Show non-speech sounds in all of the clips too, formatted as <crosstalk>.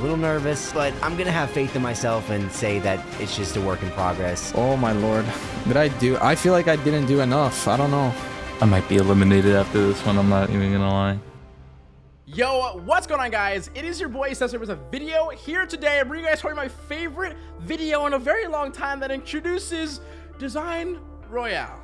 a little nervous, but I'm gonna have faith in myself and say that it's just a work in progress. Oh my lord. Did I do? I feel like I didn't do enough. I don't know. I might be eliminated after this one. I'm not even gonna lie. Yo, what's going on guys? It is your boy Cesar with a video here today. I bring you guys my favorite video in a very long time that introduces Design Royale.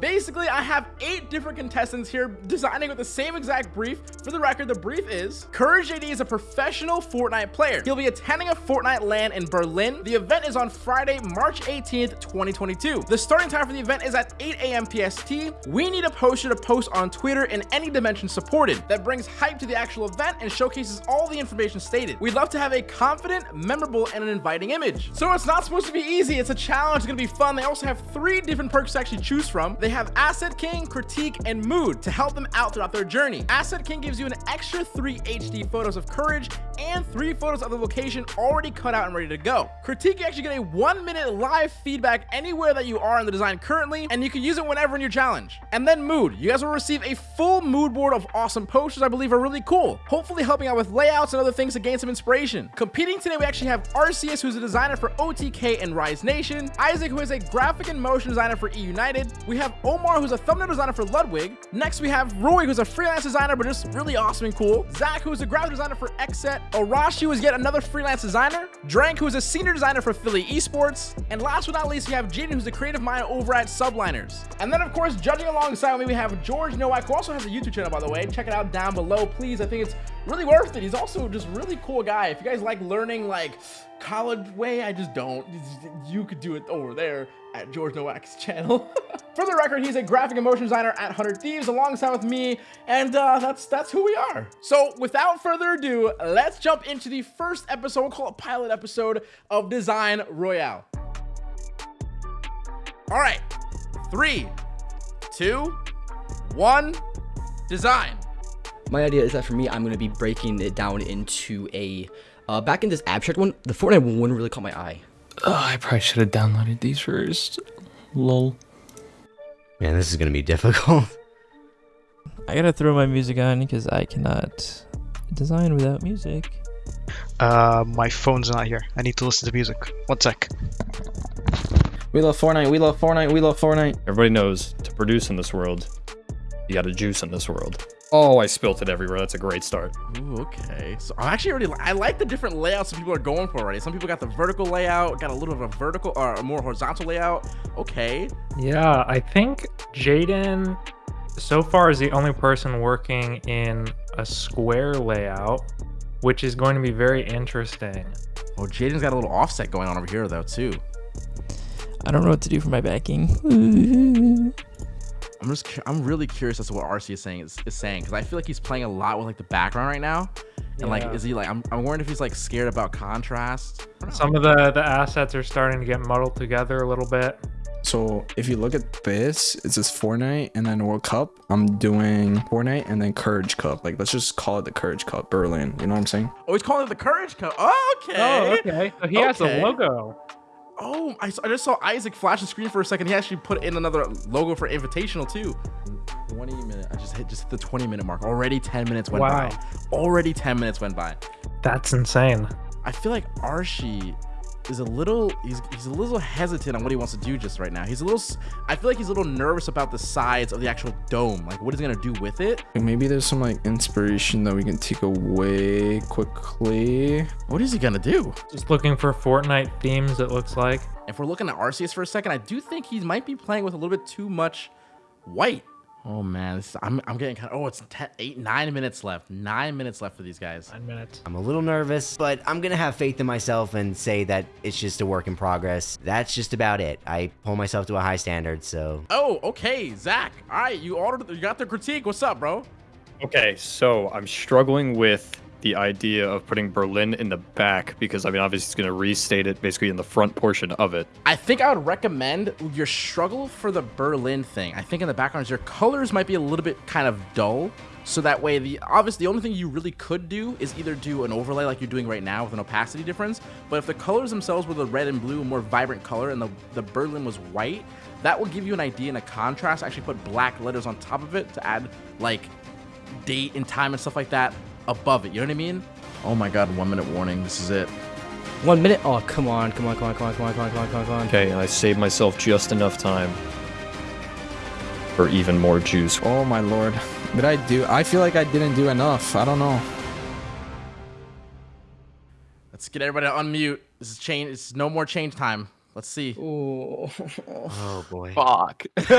Basically, I have eight different contestants here designing with the same exact brief. For the record, the brief is Courage JD is a professional Fortnite player. He'll be attending a Fortnite LAN in Berlin. The event is on Friday, March 18th, 2022. The starting time for the event is at 8 a.m. PST. We need a poster to post on Twitter in any dimension supported that brings hype to the actual event and showcases all the information stated. We'd love to have a confident, memorable, and an inviting image. So it's not supposed to be easy. It's a challenge. It's going to be fun. They also have three different perks to actually choose from. They have Asset King, Critique, and Mood to help them out throughout their journey. Asset King gives you an extra three HD photos of Courage and three photos of the location already cut out and ready to go. Critique, you actually get a one minute live feedback anywhere that you are in the design currently, and you can use it whenever in your challenge. And then Mood, you guys will receive a full mood board of awesome posters I believe are really cool, hopefully helping out with layouts and other things to gain some inspiration. Competing today, we actually have Arceus, who's a designer for OTK and Rise Nation, Isaac, who is a graphic and motion designer for E United, we have Omar Omar, who's a thumbnail designer for Ludwig. Next, we have Rui, who's a freelance designer, but just really awesome and cool. Zach, who's a graphic designer for XSET. Arashi, who is yet another freelance designer. Drank, who is a senior designer for Philly Esports. And last but not least, we have Jaden, who's a creative mind over at Subliners. And then, of course, judging alongside me, we have George Nowak, who also has a YouTube channel, by the way. Check it out down below, please. I think it's really worth it. He's also just really cool guy. If you guys like learning, like, college way, I just don't. You could do it over there at George Nowak's channel. <laughs> For the record, he's a graphic and motion designer at 100 Thieves alongside with me, and uh, that's that's who we are. So without further ado, let's jump into the first episode, we'll call it pilot episode of Design Royale. All right, three, two, one, design. My idea is that for me, I'm going to be breaking it down into a, uh, back in this abstract one, the Fortnite one really caught my eye. Oh, I probably should have downloaded these first. Lol. Man, this is gonna be <laughs> difficult. I gotta throw my music on because I cannot design without music. Uh, my phone's not here. I need to listen to music. One sec. We love Fortnite. We love Fortnite. We love Fortnite. Everybody knows to produce in this world, you got to juice in this world. Oh, I spilt it everywhere. That's a great start. Ooh, okay. So I'm actually already, I like the different layouts that people are going for already. Some people got the vertical layout, got a little of a vertical or a more horizontal layout. Okay. Yeah, I think Jaden so far is the only person working in a square layout, which is going to be very interesting. Oh, Jaden's got a little offset going on over here though too. I don't know what to do for my backing. <laughs> I'm just I'm really curious as to what RC is saying is, is saying because I feel like he's playing a lot with like the background right now. And yeah. like, is he like? I'm, I'm wondering if he's like scared about contrast. Some of the the assets are starting to get muddled together a little bit. So if you look at this, it says Fortnite and then World Cup. I'm doing Fortnite and then Courage Cup. Like let's just call it the Courage Cup Berlin. You know what I'm saying? Oh, he's calling it the Courage Cup. Oh, okay. Oh, okay. So he okay. has a logo. Oh, I, I just saw Isaac flash the screen for a second. He actually put in another logo for Invitational too. 20 minutes. I just hit just hit the 20 minute mark. Already 10 minutes went wow. by. Already 10 minutes went by. That's insane. I feel like Archie is a little he's he's a little hesitant on what he wants to do just right now. He's a little I feel like he's a little nervous about the sides of the actual dome. Like what he's gonna do with it. Maybe there's some like inspiration that we can take away quickly. What is he gonna do? Just looking for Fortnite themes, it looks like. If we're looking at Arceus for a second, I do think he might be playing with a little bit too much white. Oh man, this, I'm I'm getting kind of. Oh, it's ten, eight, nine minutes left. Nine minutes left for these guys. Nine minutes. I'm a little nervous, but I'm gonna have faith in myself and say that it's just a work in progress. That's just about it. I pull myself to a high standard, so. Oh, okay, Zach. All right, you ordered. You got the critique. What's up, bro? Okay, so I'm struggling with the idea of putting Berlin in the back because I mean obviously it's going to restate it basically in the front portion of it. I think I would recommend your struggle for the Berlin thing. I think in the background your colors might be a little bit kind of dull. So that way, the obviously the only thing you really could do is either do an overlay like you're doing right now with an opacity difference. But if the colors themselves were the red and blue, more vibrant color, and the, the Berlin was white, that will give you an idea and a contrast. Actually put black letters on top of it to add like date and time and stuff like that above it. You know what I mean? Oh my god, one minute warning. This is it. One minute. Oh, come on, come on, come on, come on, come on, come on, come on, come on, come on. Okay, I saved myself just enough time for even more juice. Oh my lord. Did I do? I feel like I didn't do enough. I don't know. Let's get everybody to unmute. This is change. It's no more change time. Let's see. Oh. <laughs> Oh boy. Fuck. <laughs>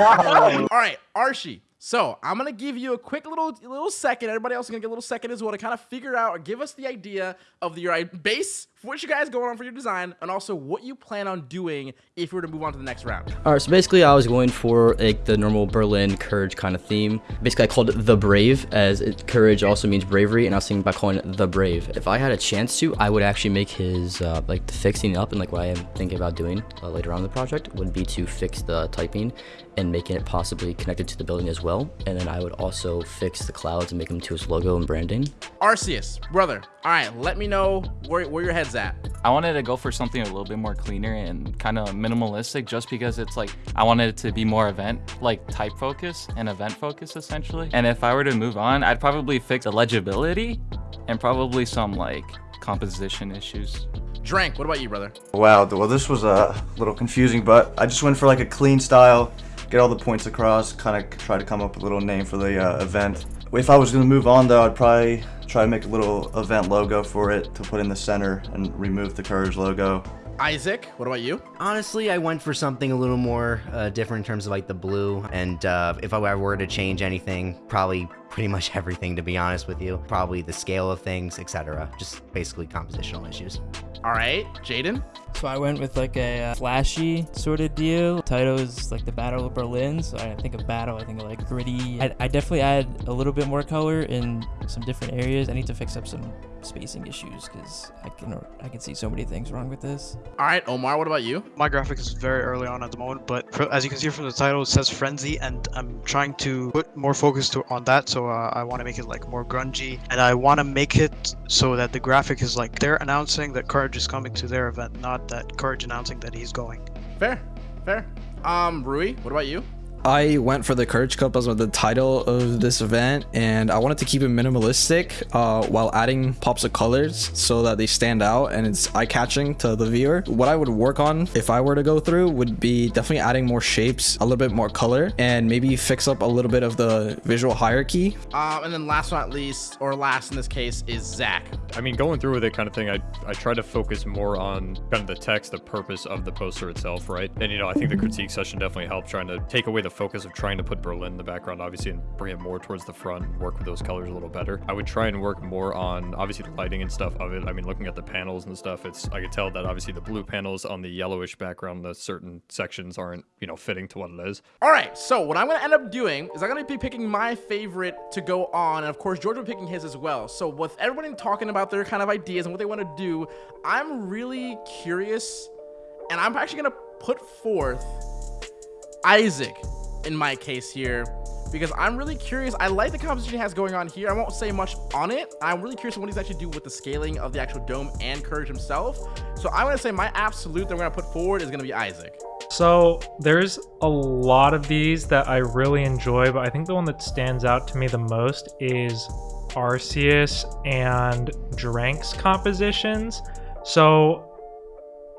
All right, Archie. So I'm gonna give you a quick little little second. Everybody else is gonna get a little second as well to kind of figure out or give us the idea of the, your base what you guys going on for your design, and also what you plan on doing if you were to move on to the next round. All right, so basically I was going for like the normal Berlin courage kind of theme. Basically I called it the brave as it, courage also means bravery and I was thinking about calling it the brave. If I had a chance to, I would actually make his uh, like the fixing up and like what I am thinking about doing uh, later on in the project would be to fix the typing and making it possibly connected to the building as well. And then I would also fix the clouds and make them to his logo and branding. Arceus, brother. All right, let me know where, where your head's at. I wanted to go for something a little bit more cleaner and kind of minimalistic just because it's like I wanted it to be more event like type focus and event focus essentially. And if I were to move on, I'd probably fix the legibility and probably some like composition issues. Drank, what about you, brother? Wow, well this was a little confusing, but I just went for like a clean style, get all the points across, kind of try to come up with a little name for the uh, event. If I was going to move on though, I'd probably try to make a little event logo for it to put in the center and remove the Courage logo. Isaac, what about you? Honestly, I went for something a little more uh, different in terms of like the blue. And uh, if I were to change anything, probably pretty much everything, to be honest with you. Probably the scale of things, etc. Just basically compositional issues. All right, Jaden. So I went with like a uh, flashy sort of deal. Title is like the Battle of Berlin, so I think of battle, I think of like gritty. I, I definitely add a little bit more color in some different areas. I need to fix up some spacing issues because I can I can see so many things wrong with this. All right, Omar, what about you? My graphic is very early on at the moment, but for, as you can see from the title, it says frenzy, and I'm trying to put more focus to, on that. So uh, I want to make it like more grungy, and I want to make it so that the graphic is like they're announcing that Courage is coming to their event, not that Courage announcing that he's going. Fair, fair. Um, Rui, what about you? I went for the Courage Cup as the title of this event, and I wanted to keep it minimalistic uh, while adding pops of colors so that they stand out and it's eye-catching to the viewer. What I would work on if I were to go through would be definitely adding more shapes, a little bit more color, and maybe fix up a little bit of the visual hierarchy. Um, and then last but not least, or last in this case, is Zach. I mean, going through with it kind of thing, I, I try to focus more on kind of the text, the purpose of the poster itself, right? And, you know, I think the critique session definitely helped trying to take away the focus of trying to put Berlin in the background, obviously, and bring it more towards the front work with those colors a little better. I would try and work more on, obviously, the lighting and stuff of it. I mean, looking at the panels and stuff, it's I could tell that, obviously, the blue panels on the yellowish background, the certain sections aren't, you know, fitting to what it is. All right, so what I'm going to end up doing is I'm going to be picking my favorite to go on, and of course, George will be picking his as well. So with everybody talking about their kind of ideas and what they want to do, I'm really curious, and I'm actually going to put forth Isaac in my case here because I'm really curious. I like the composition he has going on here. I won't say much on it. I'm really curious what he's actually do with the scaling of the actual dome and Courage himself. So I'm going to say my absolute that I'm going to put forward is going to be Isaac. So there's a lot of these that I really enjoy, but I think the one that stands out to me the most is Arceus and Drank's compositions. So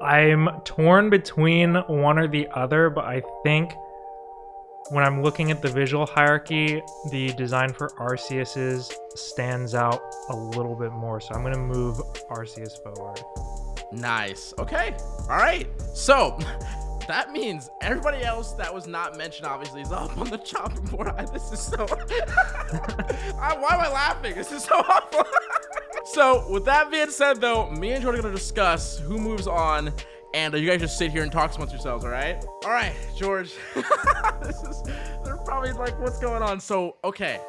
I'm torn between one or the other, but I think when I'm looking at the visual hierarchy, the design for Arceus's stands out a little bit more. So I'm going to move Arceus forward. Nice. Okay. All right. So <laughs> that means everybody else that was not mentioned obviously is up on the chopping board. <laughs> This is so. <laughs> I, why am I laughing? This is so awful. so with that being said, though, me and Jordan are gonna discuss who moves on and uh, you guys just sit here and talk amongst yourselves, all right? All right, George. <laughs> this is, they're probably like, what's going on? So, okay,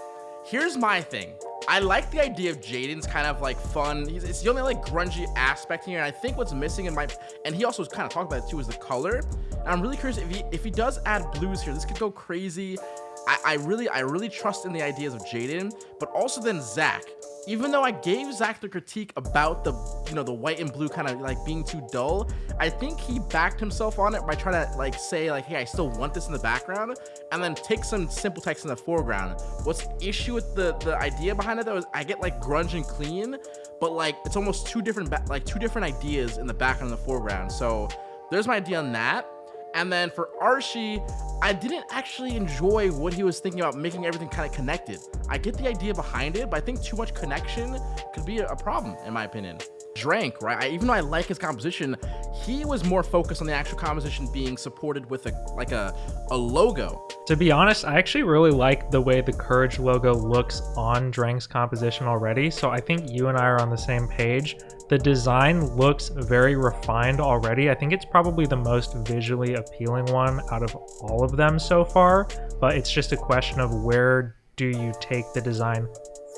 here's my thing. I like the idea of Jaden's kind of like fun. He's, it's the only like grungy aspect here. And I think what's missing in my, and he also was kind of talked about it too, is the color. And I'm really curious if he, if he does add blues here, this could go crazy. I, I really, I really trust in the ideas of Jaden, but also then Zach even though I gave Zach the critique about the, you know, the white and blue kind of like being too dull, I think he backed himself on it by trying to like say like, hey, I still want this in the background and then take some simple text in the foreground. What's the issue with the, the idea behind it though is I get like grunge and clean, but like it's almost two different like two different ideas in the background and the foreground. So there's my idea on that. And then for Archie, I didn't actually enjoy what he was thinking about making everything kind of connected. I get the idea behind it, but I think too much connection could be a problem in my opinion. Drank, right? I, even though I like his composition, he was more focused on the actual composition being supported with a like a, a logo. To be honest, I actually really like the way the Courage logo looks on Drank's composition already, so I think you and I are on the same page. The design looks very refined already. I think it's probably the most visually appealing one out of all of them so far, but it's just a question of where do you take the design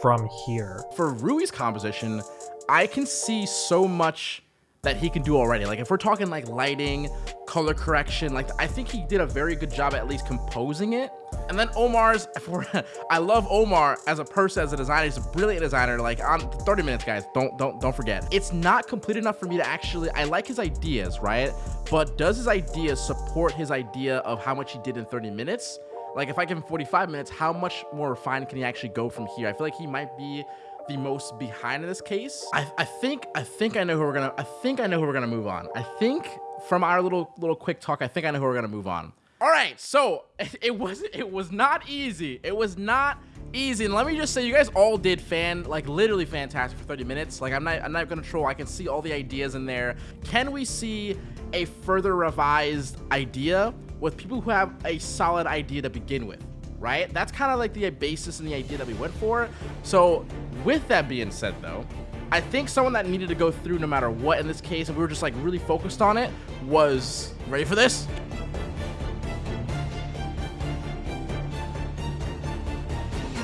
from here. For Rui's composition, I can see so much that he can do already. Like if we're talking like lighting, color correction, like I think he did a very good job at least composing it. And then Omar's, <laughs> for, I love Omar as a person, as a designer. He's a brilliant designer. Like on 30 minutes, guys, don't don't don't forget. It's not complete enough for me to actually. I like his ideas, right? But does his ideas support his idea of how much he did in 30 minutes? Like if I give him 45 minutes, how much more refined can he actually go from here? I feel like he might be the most behind in this case. I, I think I think I know who we're gonna I think I know who we're gonna move on. I think from our little little quick talk, I think I know who we're gonna move on. All right, so <laughs> it was it was not easy. It was not easy. And let me just say, you guys all did fan like literally fantastic for 30 minutes. Like I'm not I'm not gonna troll. I can see all the ideas in there. Can we see a further revised idea with people who have a solid idea to begin with? right? That's kind of like the basis and the idea that we went for. So with that being said though, I think someone that needed to go through no matter what in this case, and we were just like really focused on it, was ready for this?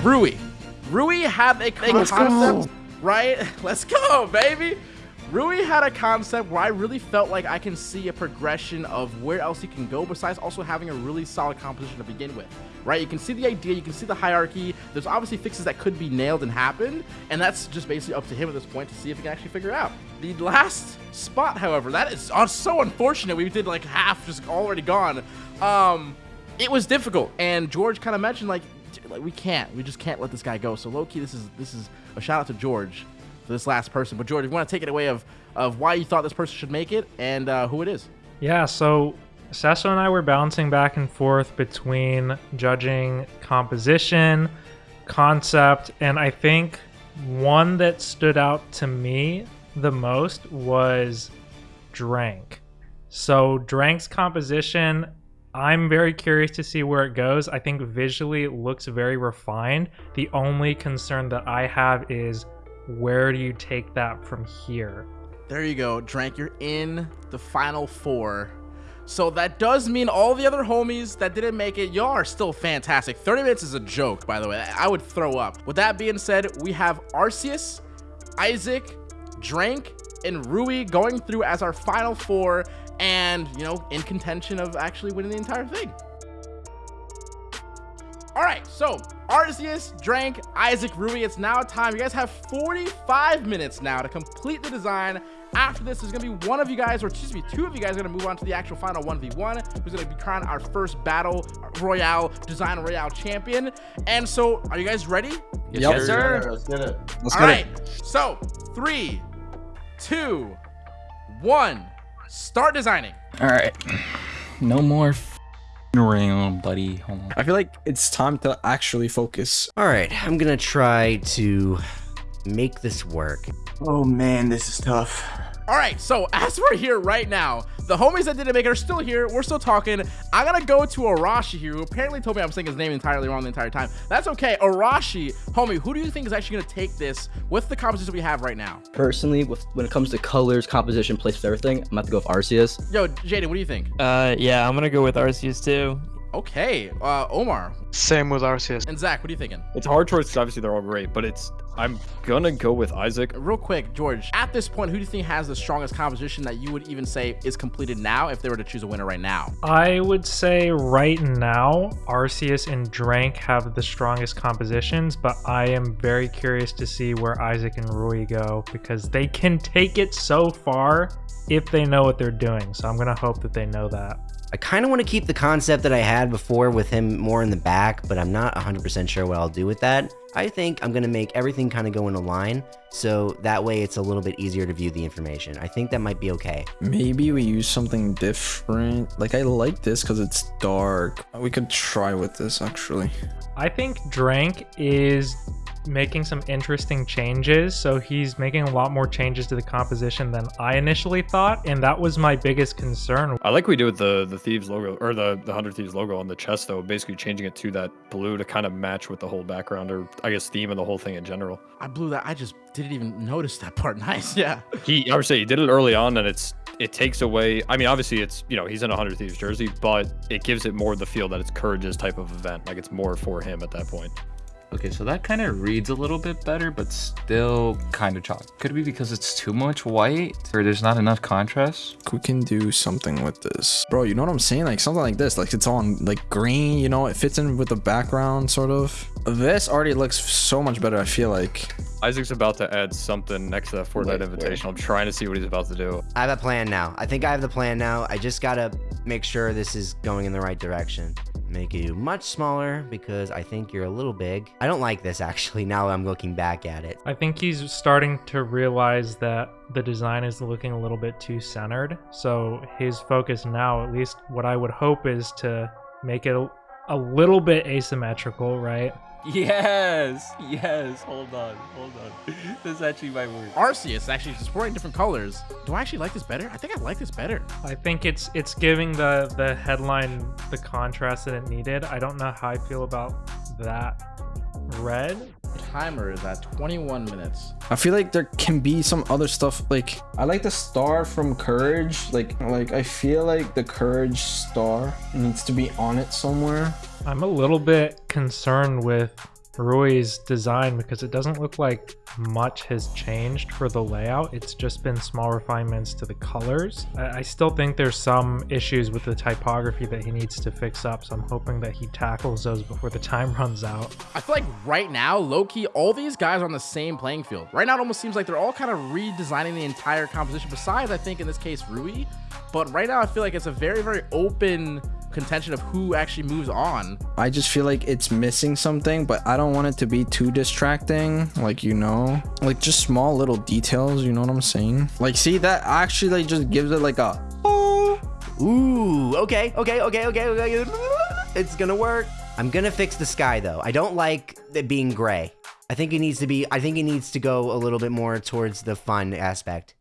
Rui. Rui had a concept, right? <laughs> Let's go, baby. Rui had a concept where I really felt like I can see a progression of where else he can go besides also having a really solid composition to begin with, right? You can see the idea, you can see the hierarchy. There's obviously fixes that could be nailed and happen, and that's just basically up to him at this point to see if he can actually figure out. The last spot, however, that is so unfortunate. We did like half just already gone. Um, it was difficult, and George kind of mentioned like, like we can't, we just can't let this guy go. So low key, this is this is a shout out to George for this last person. But George, if you want to take it away of of why you thought this person should make it and uh, who it is. Yeah, so Sesso and I were bouncing back and forth between judging composition, concept, and I think one that stood out to me the most was Drank. So Drank's composition, I'm very curious to see where it goes. I think visually it looks very refined. The only concern that I have is where do you take that from here? There you go, Drank. You're in the final four. So that does mean all the other homies that didn't make it, y'all are still fantastic. 30 minutes is a joke, by the way. I would throw up. With that being said, we have Arceus, Isaac, Drank, and Rui going through as our final four and, you know, in contention of actually winning the entire thing. All right, so Arceus, Drank, Isaac, Rui, it's now time. You guys have 45 minutes now to complete the design. After this, there's gonna be one of you guys, or excuse me, two of you guys are gonna move on to the actual final 1v1, who's gonna be crowned our first battle royale, design royale champion. And so, are you guys ready? Yes, Yes, sir. Let's get it. Let's All get right, it. so three, two, one, start designing. All right. No more f- around, buddy. Hold on. I feel like it's time to actually focus. All right, I'm gonna try to make this work. Oh man, this is tough. All right, so as we're here right now, the homies that didn't make it are still here. We're still talking. I'm gonna go to Arashi here, who apparently told me I'm saying his name entirely wrong the entire time. That's okay. Arashi, homie, who do you think is actually gonna take this with the composition we have right now? Personally, with when it comes to colors, composition, placement, everything, I'm gonna have to go with Arceus. Yo, Jaden, what do you think? Uh, yeah, I'm gonna go with Arceus too. Okay, uh, Omar Same with Arceus. and Zach, what are you thinking? It's a hard choice because obviously they're all great, but it's I'm gonna go with Isaac. Real quick, George, at this point, who do you think has the strongest composition that you would even say is completed now if they were to choose a winner right now? I would say right now, Arceus and Drank have the strongest compositions, but I am very curious to see where Isaac and Rui go because they can take it so far if they know what they're doing. So I'm gonna hope that they know that. I kind of want to keep the concept that I had before with him more in the back, but I'm not 100% sure what I'll do with that. I think I'm going to make everything kind of go in a line, so that way it's a little bit easier to view the information. I think that might be okay. Maybe we use something different. Like I like this because it's dark. We could try with this actually. I think Drank is making some interesting changes. So he's making a lot more changes to the composition than I initially thought, and that was my biggest concern. I like what we do with the the thieves logo or the the hundred thieves logo on the chest though, basically changing it to that blue to kind of match with the whole background or I guess theme of the whole thing in general. I blew that. I just didn't even notice that part. <laughs> Nice. Yeah. He I would say he did it early on and it's it takes away I mean obviously it's you know he's in a hundred thieves jersey, but it gives it more the feel that it's Courage's type of event. Like it's more for him at that point. Okay, so that kind of reads a little bit better, but still kind of chalk. Could it be because it's too much white or there's not enough contrast? We can do something with this. Bro, you know what I'm saying? Like something like this. Like it's on like green, you know, it fits in with the background sort of. This already looks so much better, I feel like. Isaac's about to add something next to that Fortnite invitation. I'm trying to see what he's about to do. I have a plan now. I think I have the plan now. I just gotta make sure this is going in the right direction. Make you much smaller because I think you're a little big. I don't like this actually now I'm looking back at it. I think he's starting to realize that the design is looking a little bit too centered. So his focus now, at least what I would hope, is to make it a, a little bit asymmetrical, right? Yes, yes. Hold on, hold on. This is actually my word. Arceus actually just supporting different colors. Do I actually like this better? I think I like this better. I think it's it's giving the the headline the contrast that it needed. I don't know how I feel about that red. Timer is at 21 minutes. I feel like there can be some other stuff like I like the star from Courage. Like like I feel like the Courage star needs to be on it somewhere. I'm a little bit concerned with Rui's design because it doesn't look like much has changed for the layout. It's just been small refinements to the colors. I, I still think there's some issues with the typography that he needs to fix up, so I'm hoping that he tackles those before the time <laughs> runs out. I feel like right now, low-key, all these guys are on the same playing field. Right now, it almost seems like they're all kind of redesigning the entire composition, besides, I think, in this case, Rui. But right now, I feel like it's a very, very open contention of who actually moves on. I just feel like it's missing something, but I don't want it to be too distracting. Like, you know, like just small little details. You know what I'm saying? Like, see that actually like just gives it like a, oh, Ooh, okay, okay, okay, okay, okay. It's gonna work. I'm gonna fix the sky though. I don't like it being gray. I think it needs to be, I think it needs to go a little bit more towards the fun aspect.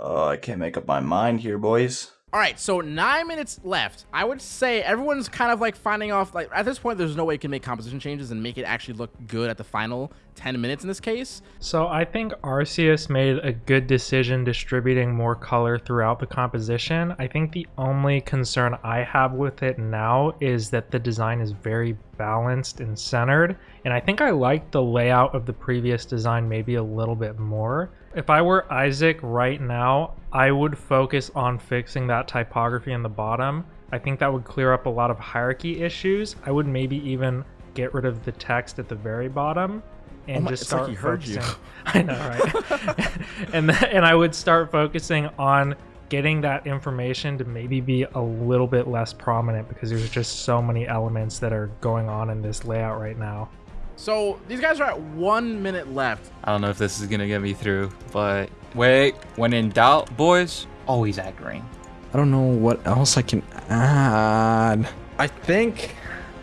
Oh, I can't make up my mind here, boys. All right, so nine minutes left. I would say everyone's kind of like finding off. Like at this point, there's no way you can make composition changes and make it actually look good at the final 10 minutes in this case. So I think Arceus made a good decision distributing more color throughout the composition. I think the only concern I have with it now is that the design is very balanced and centered. And I think I like the layout of the previous design maybe a little bit more. If I were Isaac right now, I would focus on fixing that typography in the bottom. I think that would clear up a lot of hierarchy issues. I would maybe even get rid of the text at the very bottom and Oh my- just like start you. focusing. <laughs> <laughs> I know, right? <laughs> and and I would start focusing on getting that information to maybe be a little bit less prominent because there's just so many elements that are going on in this layout right now. So these guys are at one minute left. I don't know if this is gonna get me through, but wait. When in doubt, boys, always add green. I don't know what else I can add. I think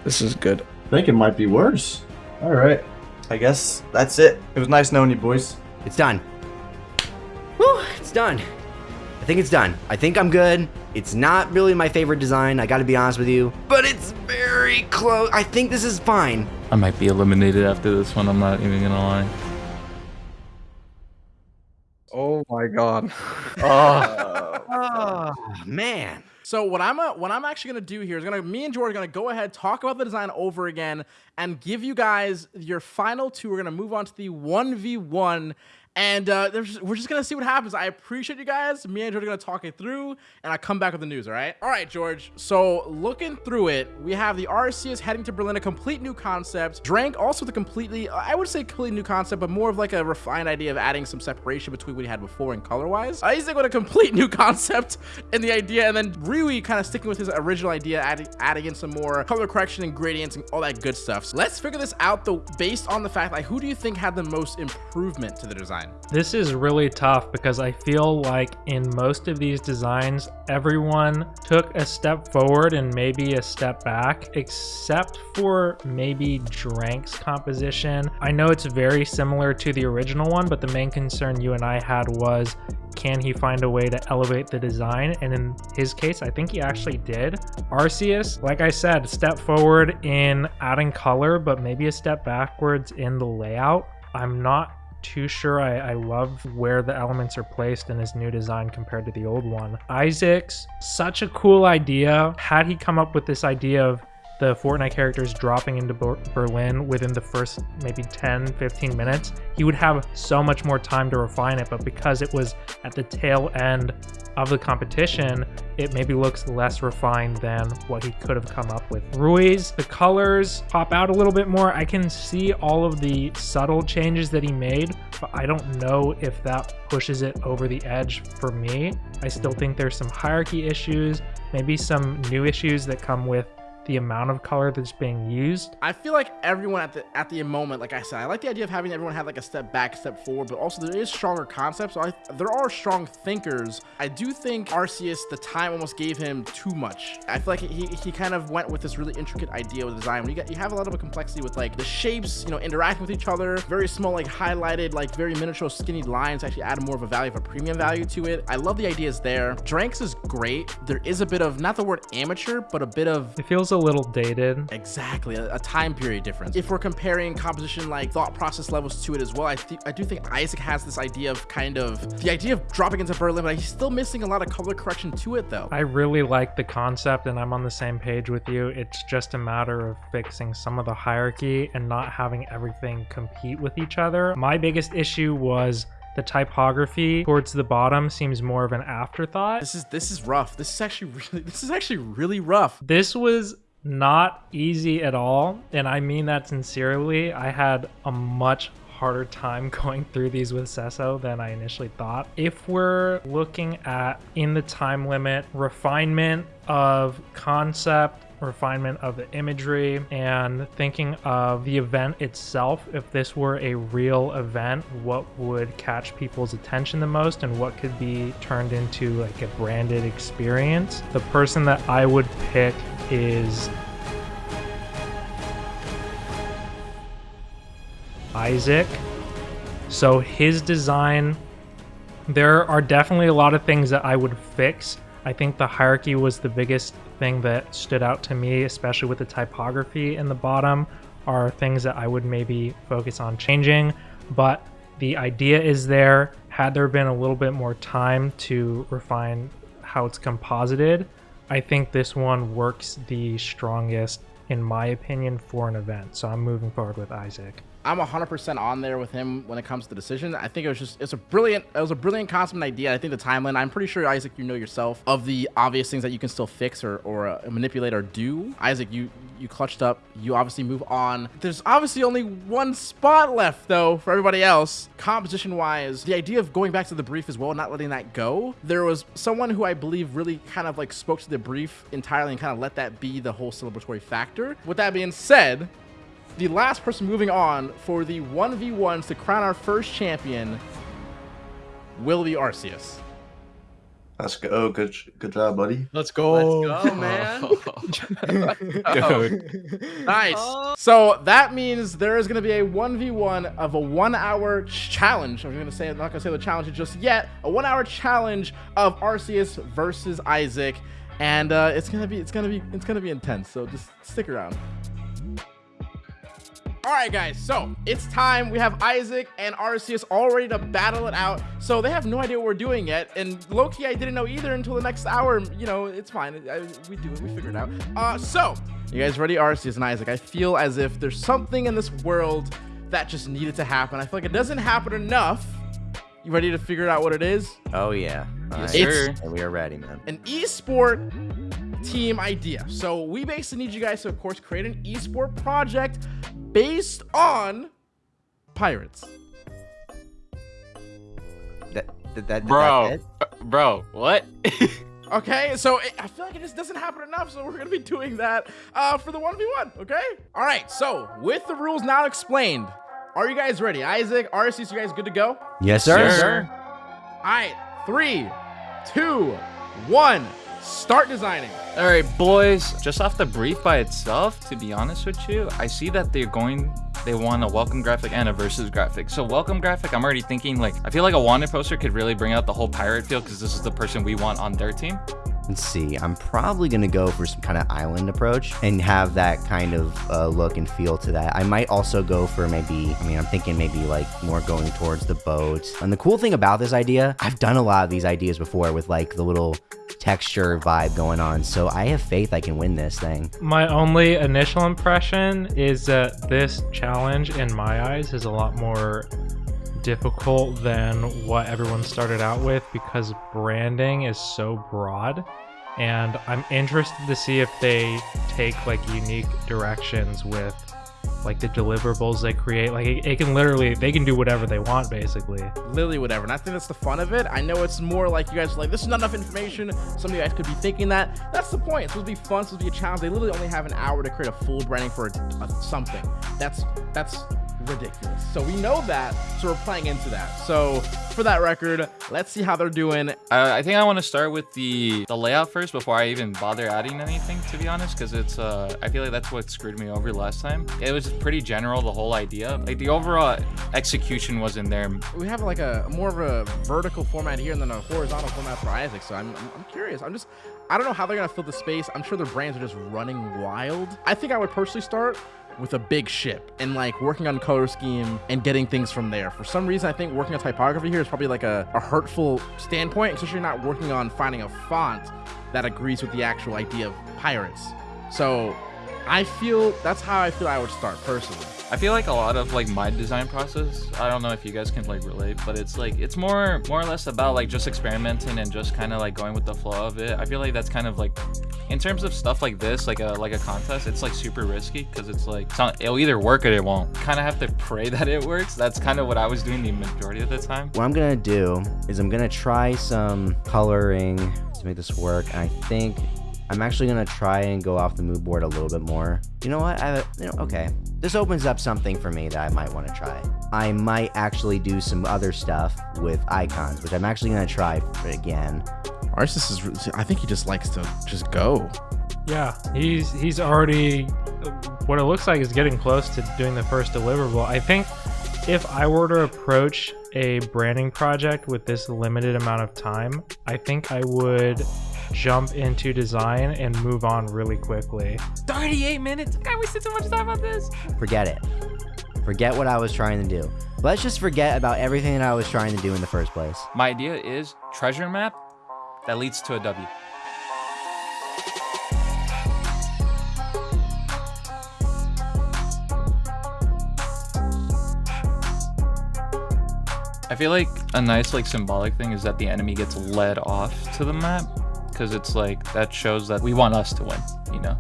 this is good. I think it might be worse. All right. I guess that's it. It was nice knowing you, boys. It's done. Whew, it's done. I think it's done. I think I'm good. It's not really my favorite design, I gotta be honest with you, but it's very close. I think this is fine. I might be eliminated after this one. I'm not even gonna lie. Oh my god. Oh, <laughs> man. So what I'm uh, what I'm actually gonna do here is gonna me and George are gonna go ahead talk about the design over again and give you guys your final two. We're gonna move on to the one v one, And uh, we're just gonna see what happens. I appreciate you guys. Me and George are gonna talk it through, and I come back with the news. All right. All right, George. So looking through it, we have the Arceus heading to Berlin, a complete new concept. Drank also the completely, I would say completely new concept, but more of like a refined idea of adding some separation between what he had before and color-wise. Isaac with a complete <laughs> new concept in the idea, and then Rui kind of sticking with his original idea, adding adding in some more color correction and gradients and all that good stuff. So let's figure this out though, based on the fact like who do you think had the most improvement to the design? This is really tough because I feel like in most of these designs, everyone took a step forward and maybe a step back, except for maybe Drank's composition. I know it's very similar to the original one, but the main concern you and I had was can he find a way to elevate the design? And in his case, I think he actually did. Arceus, like I said, step forward in adding color, but maybe a step backwards in the layout. I'm not too sure I, I love where the elements are placed in his new design compared to the old one. Isaac's such a cool idea. Had he come up with this idea of the Fortnite characters dropping into Berlin within the first maybe 10, 15 minutes, he would have so much more time to refine it. But because it was at the tail end of the competition, it maybe looks less refined than what he could have come up with. Rui's, the colors pop out a little bit more. I can see all of the subtle changes that he made, but I don't know if that pushes it over the edge for me. I still think there's some hierarchy issues, maybe some new issues that come with the amount of color that's being used. I feel like everyone at the at the moment, like I said, I like the idea of having everyone have like a step back, step forward, but also there is stronger concepts. So I, there are strong thinkers. I do think Arceus, the time almost gave him too much. I feel like he, he kind of went with this really intricate idea with design. When you get you have a lot of a complexity with like the shapes, you know, interacting with each other, very small, like highlighted, like very miniature, skinny lines actually add more of a value of a premium value to it. I love the ideas there. Dranks is great. There is a bit of not the word amateur, but a bit of It feels a little dated. Exactly, a, a time period difference. If we're comparing composition like thought process levels to it as well, I think I do think Isaac has this idea of kind of the idea of dropping into Berlin, but he's still missing a lot of color correction to it though. I really like the concept and I'm on the same page with you. It's just a matter of fixing some of the hierarchy and not having everything compete with each other. My biggest issue was the typography towards the bottom seems more of an afterthought. This is this is rough. This is actually <laughs> really this is actually really rough. This was not easy at all, and I mean that sincerely. I had a much harder time <laughs> going through these with Sesso than I initially thought. If we're looking at in the time limit, refinement of concept, refinement of the imagery, and thinking of the event itself, if this were a real event, what would catch people's attention the most and what could be turned into like a branded experience? The person that I would pick is Isaac. So his design, there are definitely a lot of things that I would fix. I think the hierarchy was the biggest thing that stood out to me, especially with the typography in the bottom, are things that I would maybe focus on changing. But the idea is there. Had there been a little bit more time to refine how it's composited, I think this one works the strongest, in my opinion, for an event. So I'm moving forward with Isaac. I'm 100% on there with him when it comes to the decision. I think it was just it's a brilliant it was a brilliant concept idea. I think the timeline. I'm pretty sure Isaac, you know yourself of the obvious things that you can still fix or or uh, manipulate or do. Isaac, you you clutched up. You obviously move on. There's obviously only one spot left though for everybody else. Composition wise, the idea of going back to the brief as well, not letting that go. There was someone who I believe really kind of like spoke to the brief entirely and kind of let that be the whole celebratory factor. With that being said, the last person moving on for the 1v1s to crown our first champion will be Arceus. Let's go. Good, good job, buddy. Let's go. Let's go, <laughs> man. <laughs> <laughs> nice. So that means there is going to be a 1v1 of a one hour challenge. I'm going to say, I'm not going to say the challenge just yet. A one hour challenge of Arceus versus Isaac. And uh, it's gonna be, it's gonna be, it's gonna be intense. So just stick around. All right, guys, so it's time. We have Isaac and Arceus all ready to battle it out. So they have no idea what we're doing yet. And low-key, I didn't know either until the next hour. You know, it's fine. I, we do it. We figure it out. Uh, so, you guys ready, Arceus and Isaac? I feel as if there's something in this world that just needed to happen. I feel like it doesn't happen enough. You ready to figure out what it is? Oh yeah. Yes, sir. And we are ready, man. An esport team idea. So we basically need you guys to, of course, create an esport project based on pirates. That, that, that, Bro, that's it? uh, bro, what? <laughs> Okay, so it, I feel like it just doesn't happen enough, so we're gonna be doing that uh, for the 1v1, okay? All right, so with the rules now explained, are you guys ready? Isaac, Arceus, you guys good to go? Yes, sir. Sir. All right, three, two, one, start designing. All right, boys. Just off the brief by itself, to be honest with you, I see that they're going. They want a welcome graphic and a versus graphic. So welcome graphic, I'm already thinking like I feel like a wanted poster could really bring out the whole pirate feel because this is the person we want on their team. Let's see. I'm probably gonna go for some kind of island approach and have that kind of uh, look and feel to that. I might also go for maybe. I mean, I'm thinking maybe like more going towards the boat. And the cool thing about this idea, I've done a lot of these ideas before with like the little texture vibe going on. So I have faith I can win this thing. My only initial impression is that this challenge, in my eyes, is a lot more difficult than what everyone started out with because branding is so broad. And I'm interested to see if they take like unique directions with like the deliverables they create. Like it, it can literally, they can do whatever they want basically. literally whatever. And I think that's the fun of it. I know it's more like you guys are like, this is not enough information. Some of you guys could be thinking that. That's the point. It's supposed to be fun. It's supposed to be a challenge. They literally only have an hour to create a full branding for a, a something. That's that's ridiculous. So we know that. So we're playing into that. So for that record, let's see how they're doing. Uh, I think I want to start with the the layout first before I even bother adding anything. To be honest, because it's uh, I feel like that's what screwed me over last time. It was pretty general, the whole idea. Like the overall execution wasn't there. We have like a more of a vertical format here and then a horizontal format for Isaac. So I'm, I'm, I'm curious. I'm just, I don't know how they're going to fill the space. I'm sure their brands are just running wild. I think I would personally start with a big ship and like working on color scheme and getting things from there. For some reason, I think working on typography here is probably like a, a hurtful standpoint, especially you're not working on finding a font that agrees with the actual idea of pirates. So I feel that's how I feel I would start personally. I feel like a lot of like my design process. I don't know if you guys can like relate, but it's like it's more more or less about like just experimenting and just kind of like going with the flow of it. I feel like that's kind of like in terms of stuff like this, like a like a contest, it's like super risky because it's like it's not, it'll either work or it won't. Kind of have to pray <laughs> that it works. That's kind of what I was doing the majority of the time. What I'm gonna do is I'm gonna try some coloring to make this work. And I think I'm actually gonna try and go off the mood board a little bit more. You know what? I, you know, okay. This opens up something for me that I might want to try. I might actually do some other stuff with icons, which I'm actually gonna try again. Arceus is, I think he just likes to just go. Yeah, he's he's already what it looks like is getting close to doing the first deliverable. I think if I were to approach a branding project with this limited amount of time, I think I would jump into design and move on really quickly. 38 minutes. I wasted so much time on this. Forget it. Forget what I was trying to do. Let's just forget about everything that I was trying to do in the first place. My idea is treasure map that leads to a W. I feel like a nice like symbolic thing is that the enemy gets led off to the map because it's like that shows that we want us to win, you know.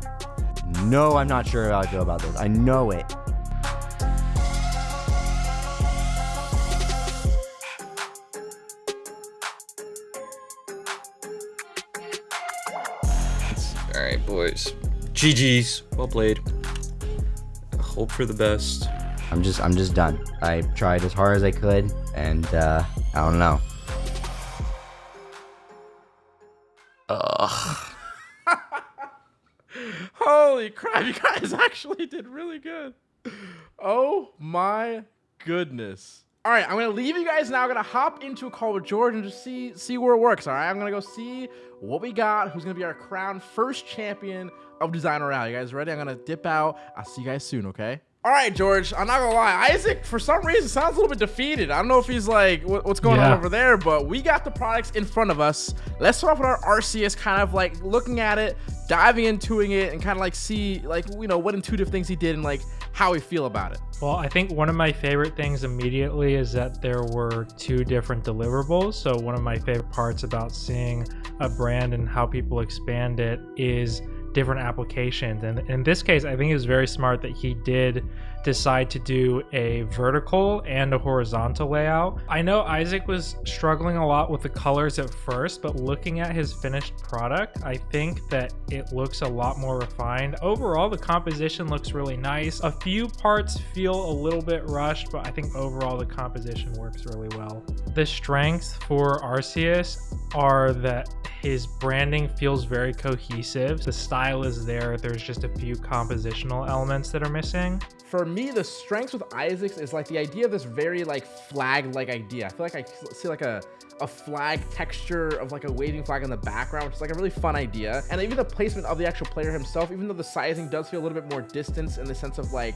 No, I'm not sure how I feel about this. I know it. All right, boys. GG's. Well played. Hope for the best. I'm just I'm just done. I tried as hard as I could and uh I don't know. <laughs> Holy crap, you guys actually did really good. Oh my goodness. All right, I'm gonna leave you guys now. I'm gonna hop into a call with George and just see see where it works. All right, I'm gonna go see what we got. Who's gonna be our crown first champion of Design Royale? You guys ready? I'm gonna dip out. I'll see you guys soon. Okay. All right, George. I'm not gonna lie. Isaac, for some reason, sounds a little bit defeated. I don't know if he's like, what's going on over there, but we got the products in front of us. Let's start off with our Arceus, kind of like looking at it, diving into it, and kind of like see, like, you know, what intuitive things he did and like how we feel about it. Well, I think one of my favorite things immediately is that there were two different deliverables. So, one of my favorite parts about seeing a brand and how people expand it is different applications. And in this case, I think it was very smart that he did decide to do a vertical and a horizontal layout. I know Isaac was struggling a lot with the colors at first, but looking at his finished product, I think that it looks a lot more refined. Overall, the composition looks really nice. A few parts feel a little bit rushed, but I think overall the composition works really well. The strengths for Arceus are that his branding feels very cohesive. The style is there. There's just a few compositional elements that are missing. For me, the strengths with Isaacs is like the idea of this very like flag-like idea. I feel like I see like a a flag texture of like a waving flag in the background, which is like a really fun idea. And even the placement of the actual player himself, even though the sizing does feel a little bit more distance in the sense of like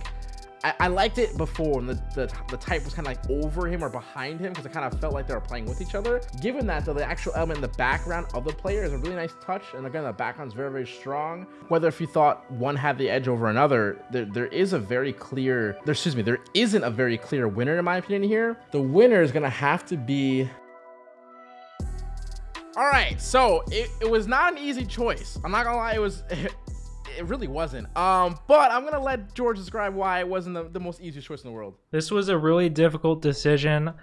I, I liked it before when the, the, the type was kind of like over him or behind him because it kind of felt like they were playing with each other. Given that, though, the actual element in the background of the player is a really nice touch. And again, the background is very, very strong. Whether if you thought one had the edge over another, there, there is a very clear, there, excuse me, there isn't a very clear winner in my opinion here. The winner is going to have to be all right, so it, it was not an easy choice. I'm not gonna lie, it was <laughs> it really wasn't. Um, but I'm gonna let George describe why it wasn't the, the most easiest choice in the world. This was a really difficult decision.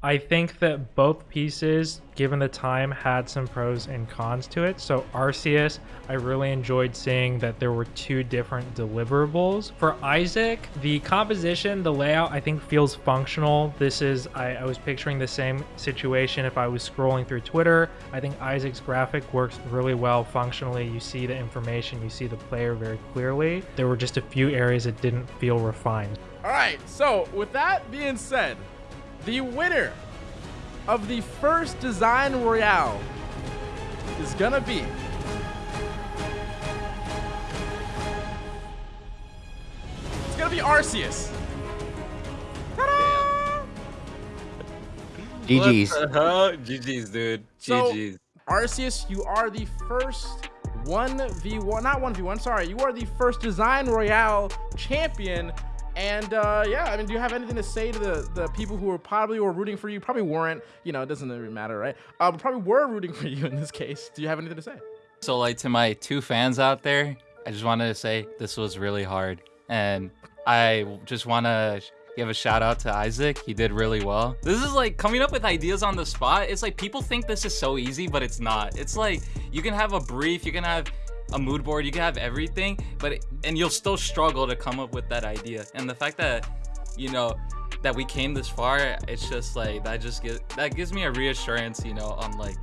I think that both pieces, given the time, had some pros and cons to it. So Arceus, I really enjoyed seeing that there were two different deliverables. For Isaac, the composition, the layout, I think feels functional. This is, I, I was picturing the same situation if I was scrolling through Twitter. I think Isaac's graphic works really well functionally. You see the information, you see the player very clearly. There were just a few areas that didn't feel refined. All right, so with that being said, the winner of the first Design Royale is gonna be it's gonna be Arceus. Ta-da! GG's. What the? GG's, dude. So, GG's. Arceus, you are the first 1v1, not 1v1, sorry. You are the first Design Royale champion. And uh, yeah, I mean, do you have anything to say to the, the people who were probably were rooting for you? Probably weren't, you know, it doesn't really matter, right? Uh, but probably were rooting for <laughs> you in this case. Do you have anything to say? So like to my two fans out there, I just wanted to say this was really hard. And I just want to give a shout out to Isaac. He did really well. This is like coming up with ideas on the spot. It's like people think this is so easy, but it's not. It's like you can have a brief, you can have a mood board, you can have everything, but and you'll still struggle to come up with that idea. And the fact that you know that we came this far, it's just like that just gives that gives me a reassurance, you know, on like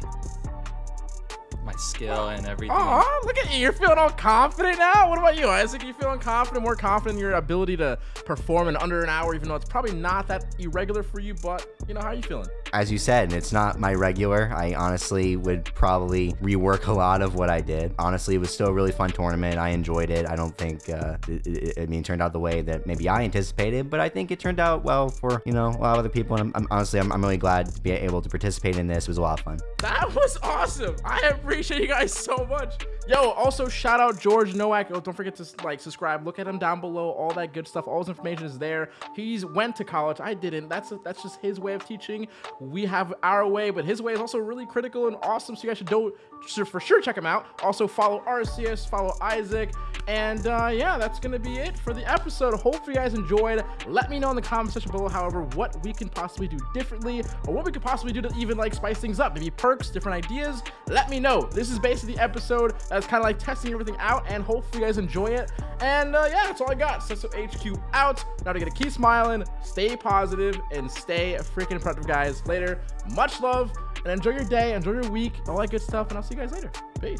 my skill and everything. Oh, look at you. You're feeling all confident now. What about you, Isaac? You feeling confident, more confident in your ability to perform in under an hour, even though it's probably not that irregular for you, but you know, how are you feeling? As you said, and it's not my regular. I honestly would probably rework a lot of what I did. Honestly, it was still a really fun tournament. I enjoyed it. I don't think, uh, it, it, I mean, it turned out the way that maybe I anticipated, but I think it turned out well for, you know, a lot of other people. And I'm, I'm honestly, I'm, I'm really glad to be able to participate in this. It was a lot of fun. That was awesome. I appreciate you guys so much. Yo, also shout out George Nowak. Oh, don't forget to like subscribe. Look at him down below. All that good stuff. All his information is there. He's went to college. I didn't. That's that's just his way of teaching. We have our way, but his way is also really critical and awesome. So you guys should do for sure check him out. Also follow Arceus, follow Isaac, and uh, yeah, that's gonna be it for the episode. Hopefully you guys enjoyed. Let me know in the comment section below, however, what we can possibly do differently, or what we could possibly do to even like spice things up. Maybe perks, different ideas. Let me know. This is basically the episode that's kind of like testing everything out, and hopefully you guys enjoy it. And uh, yeah, that's all I got. So, so HQ out. Now to get to keep smiling, stay positive, and stay freaking productive, guys. Later. Much love, and enjoy your day, enjoy your week, all that good stuff, and I'll see you guys later. Peace.